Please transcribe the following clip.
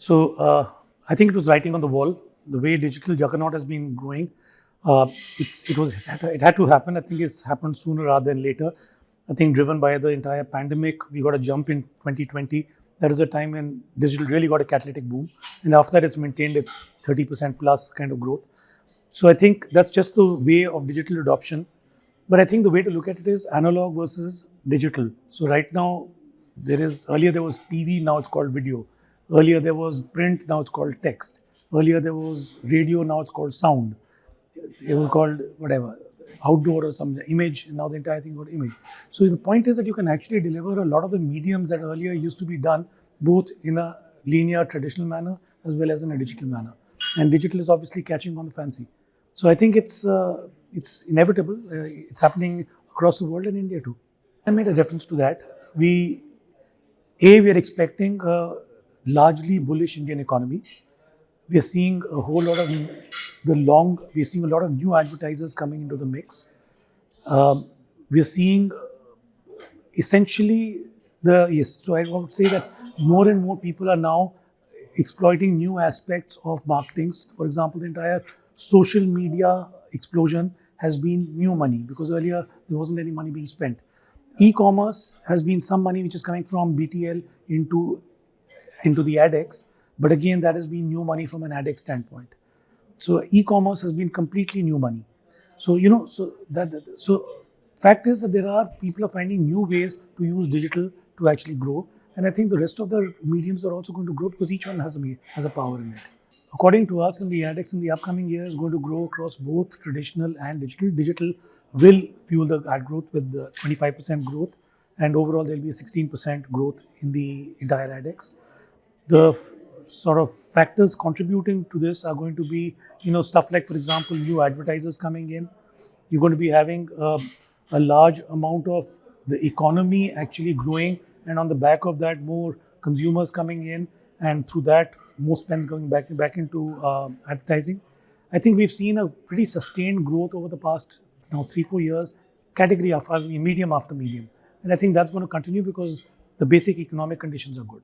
So uh, I think it was writing on the wall. The way digital juggernaut has been growing, uh, it was it had to happen. I think it's happened sooner rather than later. I think driven by the entire pandemic, we got a jump in 2020. That was a time when digital really got a catalytic boom, and after that, it's maintained its 30% plus kind of growth. So I think that's just the way of digital adoption. But I think the way to look at it is analog versus digital. So right now, there is earlier there was TV, now it's called video. Earlier there was print, now it's called text. Earlier there was radio, now it's called sound. It was called whatever, outdoor or some image, and now the entire thing got image. So the point is that you can actually deliver a lot of the mediums that earlier used to be done both in a linear traditional manner as well as in a digital manner. And digital is obviously catching on the fancy. So I think it's uh, it's inevitable. Uh, it's happening across the world and India too. I made a reference to that. We, A, we are expecting a largely bullish Indian economy. We are seeing a whole lot of the long, we are seeing a lot of new advertisers coming into the mix. Um, we are seeing essentially the, yes, so I would say that more and more people are now exploiting new aspects of marketing. For example, the entire social media explosion has been new money because earlier there wasn't any money being spent. E-commerce has been some money which is coming from BTL into, into the AdEx, but again that has been new money from an AdEx standpoint. So e-commerce has been completely new money. So you know, so that so fact is that there are people are finding new ways to use digital to actually grow, and I think the rest of the mediums are also going to grow because each one has a has a power in it. According to us, in the AdEx in the upcoming year is going to grow across both traditional and digital. Digital will fuel the ad growth with the 25% growth, and overall there'll be a 16% growth in the entire AdEx. The sort of factors contributing to this are going to be, you know, stuff like, for example, new advertisers coming in. You're going to be having uh, a large amount of the economy actually growing, and on the back of that, more consumers coming in and through that, more spends going back back into uh, advertising. I think we've seen a pretty sustained growth over the past you now three four years, category after medium after medium, and I think that's going to continue because the basic economic conditions are good.